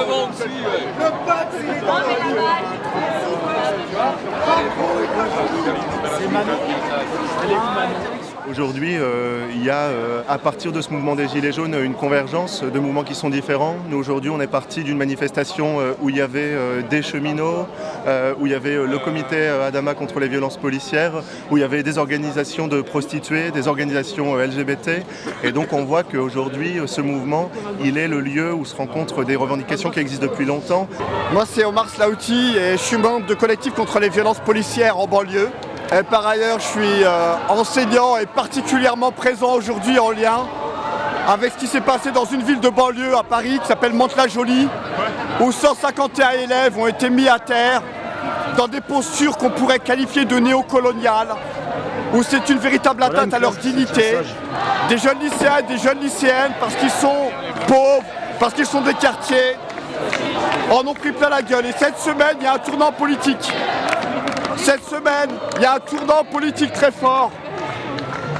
Exactement, on suit, ouais. Aujourd'hui, euh, il y a, euh, à partir de ce mouvement des Gilets jaunes, une convergence de mouvements qui sont différents. Nous, aujourd'hui, on est parti d'une manifestation euh, où il y avait des cheminots, où il y avait le comité Adama contre les violences policières, où il y avait des organisations de prostituées, des organisations LGBT. Et donc, on voit qu'aujourd'hui, ce mouvement, il est le lieu où se rencontrent des revendications qui existent depuis longtemps. Moi c'est Omar Slaouti et je suis membre de collectif contre les violences policières en banlieue. Et par ailleurs je suis euh, enseignant et particulièrement présent aujourd'hui en lien avec ce qui s'est passé dans une ville de banlieue à Paris qui s'appelle Mantes-la-Jolie où 151 élèves ont été mis à terre dans des postures qu'on pourrait qualifier de néocoloniales où c'est une véritable atteinte à leur dignité. Des jeunes lycéens et des jeunes lycéennes parce qu'ils sont pauvres, parce qu'ils sont des quartiers, en ont pris plein la gueule. Et cette semaine, il y a un tournant politique. Cette semaine, il y a un tournant politique très fort.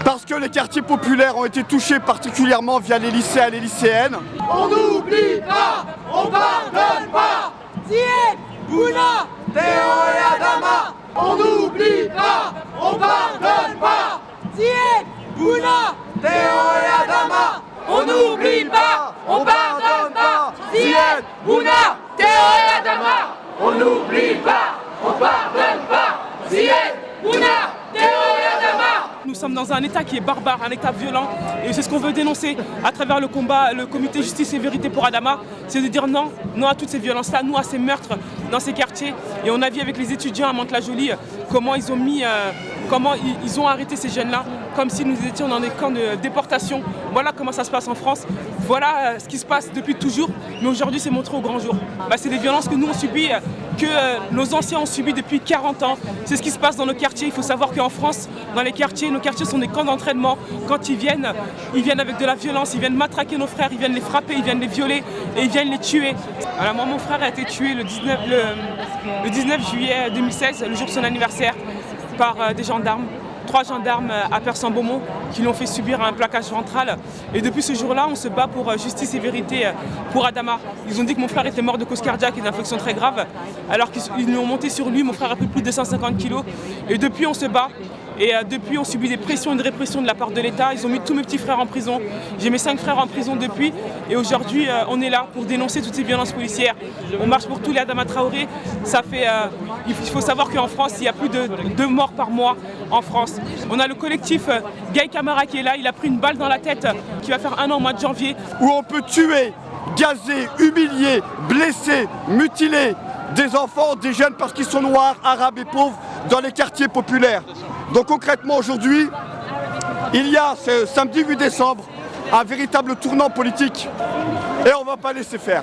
Parce que les quartiers populaires ont été touchés particulièrement via les lycéens et les lycéennes. On n'oublie pas, on pardonne pas. On n'oublie pas, on pas. On n'oublie pas, on pas. On n'oublie pas, on pardonne pas. Nous sommes dans un État qui est barbare, un État violent, et c'est ce qu'on veut dénoncer à travers le combat, le comité Justice et Vérité pour Adama, c'est de dire non, non à toutes ces violences-là, non à ces meurtres dans ces quartiers. Et on a vu avec les étudiants à Mantes-la-Jolie comment ils ont mis, euh, comment ont arrêté ces jeunes-là, comme si nous étions dans des camps de déportation. Voilà comment ça se passe en France. Voilà euh, ce qui se passe depuis toujours, mais aujourd'hui c'est montré au grand jour. Bah, c'est des violences que nous on subit, euh, que euh, nos anciens ont subi depuis 40 ans. C'est ce qui se passe dans nos quartiers. Il faut savoir qu'en France, dans les quartiers, nos quartiers sont des camps d'entraînement. Quand ils viennent, ils viennent avec de la violence, ils viennent matraquer nos frères, ils viennent les frapper, ils viennent les violer et ils viennent les tuer. Alors moi, mon frère a été tué le 19, le, le 19 juillet 2016, le jour de son anniversaire, par euh, des gendarmes trois gendarmes à Persan-Beaumont qui l'ont fait subir un plaquage ventral. Et depuis ce jour-là, on se bat pour euh, justice et vérité euh, pour Adama. Ils ont dit que mon frère était mort de cause cardiaque et d'infection très grave, alors qu'ils l'ont monté sur lui. Mon frère a pris plus de 250 kilos. Et depuis, on se bat. Et euh, depuis, on subit des pressions et de répression de la part de l'État. Ils ont mis tous mes petits frères en prison. J'ai mes cinq frères en prison depuis. Et aujourd'hui, on est là pour dénoncer toutes ces violences policières. On marche pour tous les Adama Traoré. Ça fait, il faut savoir qu'en France, il y a plus de deux morts par mois en France. On a le collectif euh, Gay Camara qui est là. Il a pris une balle dans la tête euh, qui va faire un an au mois de janvier. où on peut tuer, gazer, humilier, blesser, mutiler des enfants, des jeunes parce qu'ils sont noirs, arabes et pauvres dans les quartiers populaires. Donc concrètement aujourd'hui, il y a ce samedi 8 décembre un véritable tournant politique et on ne va pas laisser faire.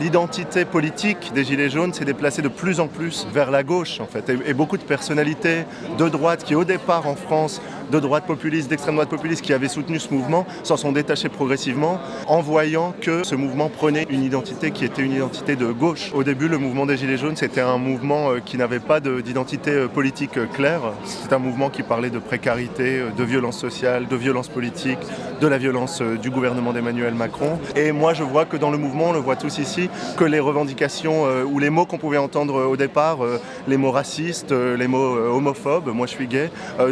L'identité politique des Gilets jaunes s'est déplacée de plus en plus vers la gauche en fait. Et, et beaucoup de personnalités de droite qui au départ en France, de droite populiste, d'extrême droite populiste qui avaient soutenu ce mouvement, s'en sont détachés progressivement en voyant que ce mouvement prenait une identité qui était une identité de gauche. Au début, le mouvement des Gilets jaunes, c'était un mouvement euh, qui n'avait pas de- d'identité euh, politique euh, claire. C'était un mouvement qui parlait de précarité, de violence sociale, de violence politique, de la violence du gouvernement d'Emmanuel Macron. Et moi, je vois que dans le mouvement, on le voit tous ici, que les revendications euh, ou les mots qu'on pouvait entendre euh, au départ, euh, les mots racistes, les mots homophobes, moi je suis gay,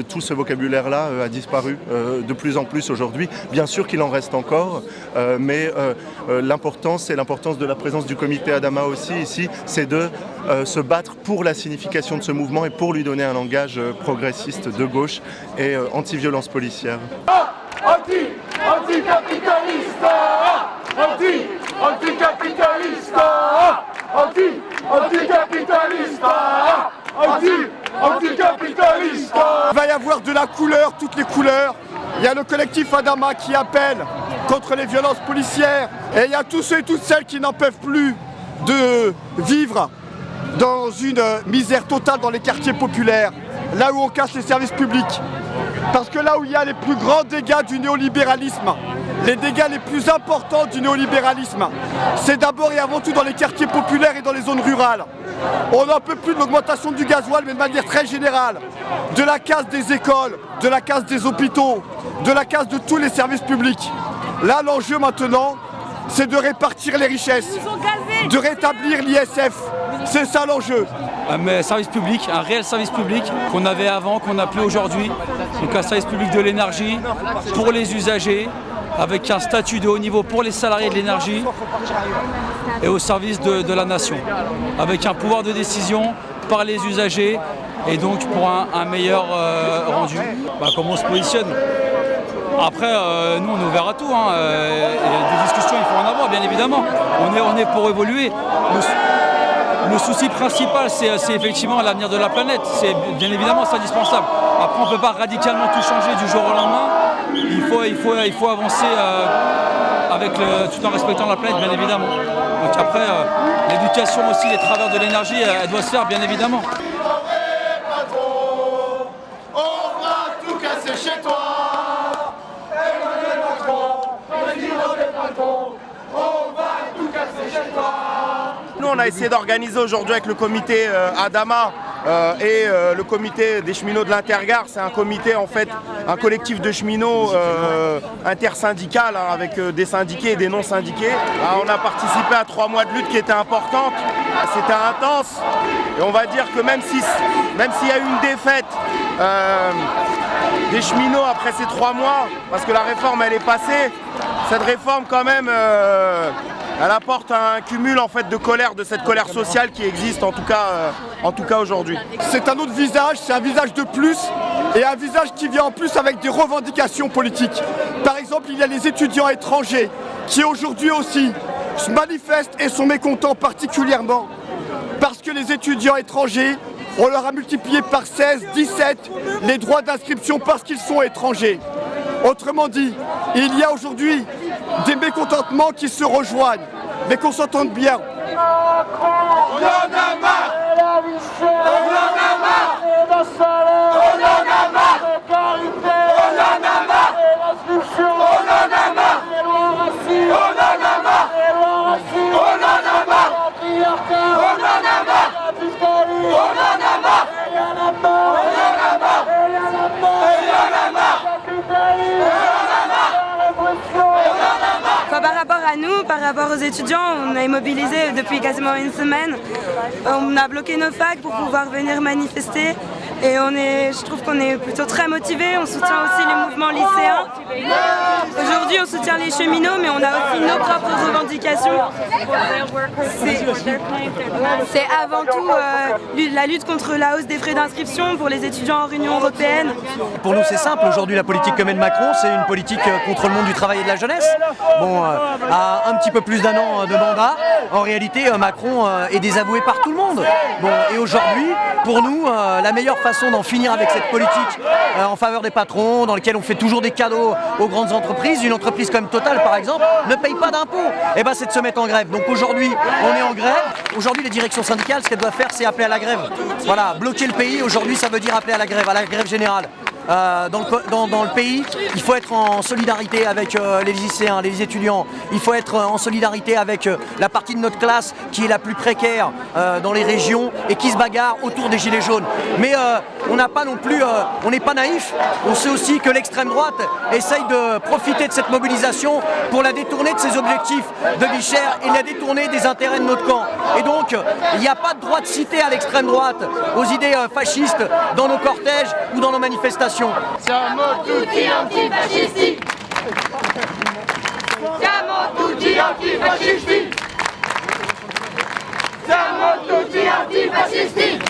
tout ce vocabulaire-là a disparu de plus en plus aujourd'hui. Bien sûr qu'il en reste encore, mais l'importance et l'importance de la présence du comité Adama aussi ici, c'est de se battre pour la signification de ce mouvement et pour lui donner un langage progressiste de gauche et anti-violence policière. Anti, anticapitaliste, anti, anticapitaliste, anti, anticapitaliste. Il va y avoir de la couleur, toutes les couleurs. Il y a le collectif Adama qui appelle contre les violences policières. Et il y a tous ceux et toutes celles qui n'en peuvent plus de vivre dans une misère totale dans les quartiers populaires, là où on casse les services publics. Parce que là où il y a les plus grands dégâts du néolibéralisme, les dégâts les plus importants du néolibéralisme, c'est d'abord et avant tout dans les quartiers populaires et dans les zones rurales. On n'en peut plus de l'augmentation du gasoil, mais de manière très générale, de la casse des écoles, de la casse des hôpitaux, de la casse de tous les services publics. Là, l'enjeu maintenant, c'est de répartir les richesses, de rétablir l'ISF. C'est ça l'enjeu. Un service public, un réel service public qu'on avait avant, qu'on n'a plus aujourd'hui. Donc un service public de l'énergie pour les usagers, avec un statut de haut niveau pour les salariés de l'énergie et au service de, la nation, avec un pouvoir de décision par les usagers et donc pour un, meilleur euh, rendu. Bah, comment on se positionne? Après, euh, nous, on est ouvert à tout. Hein, euh, des discussions, il faut en avoir, bien évidemment. On est, on est pour évoluer. Le, souci principal, c'est effectivement l'avenir de la planète. C'est bien évidemment, c'est indispensable. Après, on ne peut pas radicalement tout changer du jour au lendemain. Il faut, il faut, il faut avancer euh, avec tout en respectant la planète, bien évidemment. Donc après, l'éducation aussi, les travers de l'énergie, elle doit se faire, bien évidemment. on a essayé d'organiser aujourd'hui avec le comité euh, Adama euh, et euh, le comité des cheminots de l'Intergare. C'est un comité, en fait, un collectif de cheminots intersyndical hein, avec des syndiqués et des non-syndiqués. Ah, on a participé à trois mois de lutte qui étaient importantes. C'était intense. Et on va dire que même s'il même s'il y a eu une défaite des cheminots après ces trois mois, parce que la réforme elle est passée, cette réforme quand même elle apporte un cumul en fait de colère, de cette colère sociale qui existe en tout cas, euh, en tout cas aujourd'hui. C'est un autre visage, c'est un visage de plus et un visage qui vient en plus avec des revendications politiques. Par exemple, il y a les étudiants étrangers qui aujourd'hui aussi se manifestent et sont mécontents particulièrement parce que les étudiants étrangers, on leur a multiplié par 16, 17 les droits d'inscription parce qu'ils sont étrangers. Autrement dit, il y a aujourd'hui des mécontentements qui se rejoignent, mais qu'on s'entende bien. À nous, par rapport aux étudiants, on est mobilisés depuis quasiment une semaine. On a bloqué nos facs pour pouvoir venir manifester. Et on est, je trouve qu'on est plutôt très motivés, on soutient aussi les mouvements lycéens. Aujourd'hui on soutient les cheminots mais on a aussi nos propres revendications. C'est avant tout euh, la lutte contre la hausse des frais d'inscription pour les étudiants en Union Européenne. Pour nous c'est simple, aujourd'hui la politique que mène Macron c'est une politique euh, contre le monde du travail et de la jeunesse. Bon, euh, à un petit peu plus d'un an de mandat, en réalité Macron est désavoué par tout le monde. Bon, et aujourd'hui, pour nous, la meilleure façon d'en finir avec cette politique en faveur des patrons, dans lequel on fait toujours des cadeaux aux grandes entreprises. Une entreprise comme Total, par exemple, ne paye pas d'impôts. Et eh ben, c'est de se mettre en grève. Donc aujourd'hui, on est en grève. Aujourd'hui, les directions syndicales, ce qu'elles doivent faire, c'est appeler à la grève. Voilà, bloquer le pays, aujourd'hui, ça veut dire appeler à la grève, à la grève générale. Euh, dans, le, pays. Il faut être en solidarité avec euh, les lycéens, les étudiants. Il faut être en solidarité avec la partie de notre classe qui est la plus précaire dans les régions et qui se bagarre autour des gilets jaunes. Mais on n'a pas non plus, euh, on n'est pas naïf. On sait aussi que l'extrême droite essaye de profiter de cette mobilisation pour la détourner de ses objectifs de vie et la détourner des intérêts de notre camp. Et donc, il n'y a pas de droit de citer à l'extrême droite, aux idées euh, fascistes dans nos cortèges ou dans nos manifestations. Siamo tutti antifascisti Siamo tutti antifascisti Siamo tutti antifascisti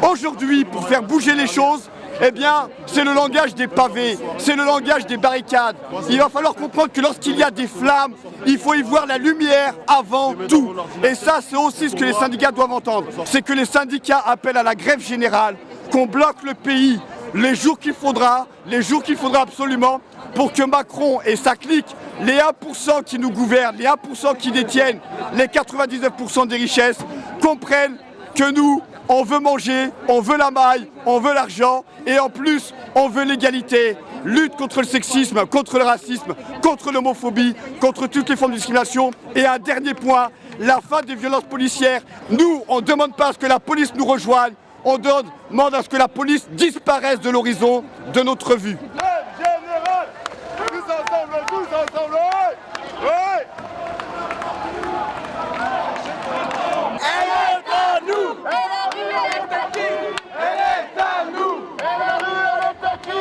Aujourd'hui, pour faire bouger les choses, eh bien, c'est le langage des pavés, c'est le langage des barricades. Il va falloir comprendre que lorsqu'il y a des flammes, il faut y voir la lumière avant tout. Et ça, c'est aussi ce que les syndicats doivent entendre. C'est que les syndicats appellent à la grève générale, qu'on bloque le pays les jours qu'il faudra, les jours qu'il faudra absolument, pour que Macron et sa clique, les 1% qui nous gouvernent, les 1% qui détiennent les 99% des richesses, comprennent que nous, on veut manger, on veut la maille, on veut l'argent et en plus, on veut l'égalité. Lutte contre le sexisme, contre le racisme, contre l'homophobie, contre toutes les formes de discrimination. Et un dernier point, la fin des violences policières. Nous, on ne demande pas à ce que la police nous rejoigne, on demande à ce que la police disparaisse de l'horizon de notre vue. Général, tous ensemble, tous ensemble, ouais, ouais. Elle est à nous Et la rue, elle est à qui Elle est à nous Et la rue, elle est à qui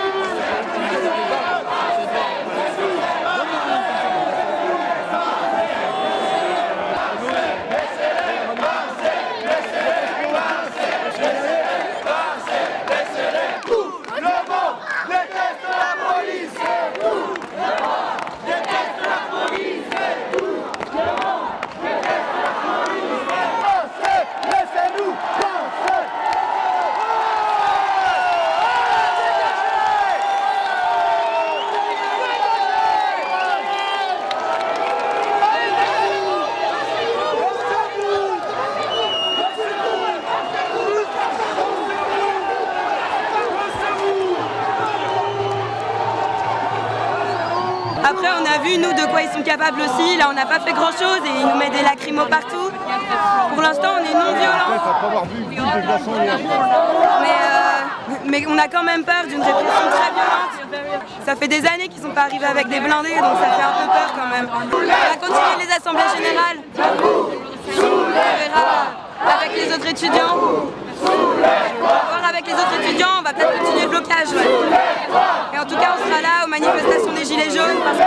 Le monde déteste la police Tout le monde déteste la police Tout le monde déteste la police Pensez, laissez-nous penser Après, on a vu, nous, de quoi ils sont capables aussi. Là, on n'a pas fait grand-chose et ils nous mettent des lacrymos partout. Pour l'instant, on est non-violents. Mais, euh, mais on a quand même peur d'une répression très violente. Ça fait des années qu'ils sont pas arrivés avec des blindés, donc ça fait un peu peur quand même. On va continuer les assemblées générales. On verra avec les autres étudiants. On va voir avec les autres étudiants, on va peut-être continuer le blocage. ouais. Et en tout cas, on sera là aux manifestations des Gilets jaunes parce.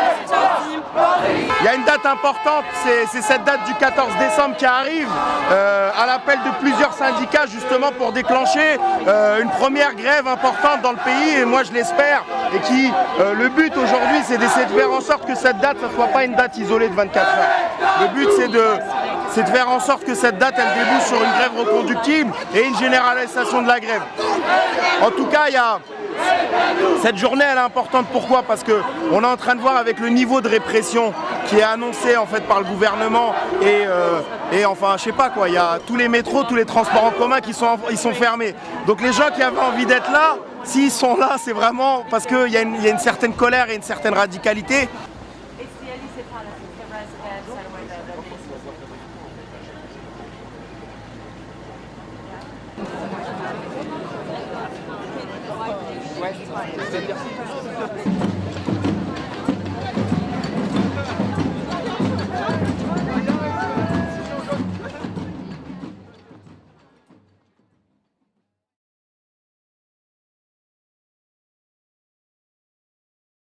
Il y a une date importante, c'est cette date du 14 décembre qui arrive, euh, à l'appel de plusieurs syndicats justement pour déclencher euh, une première grève importante dans le pays, et moi je l'espère, et qui, euh, le but aujourd'hui c'est d'essayer de faire en sorte que cette date ne soit pas une date isolée de 24 heures. Le but c'est de, faire en sorte que cette date elle débouche sur une grève reconductible et une généralisation de la grève. En tout cas, il y a, cette journée elle est importante pourquoi? Parce que on est en train de voir avec le niveau de répression qui est annoncé en fait par le gouvernement et, euh, et enfin je sais pas quoi, il y a tous les métros, tous les transports en commun qui sont, sont fermés. Donc les gens qui avaient envie d'être là, s'ils sont là, c'est vraiment parce qu'il y a une certaine colère et une certaine radicalité.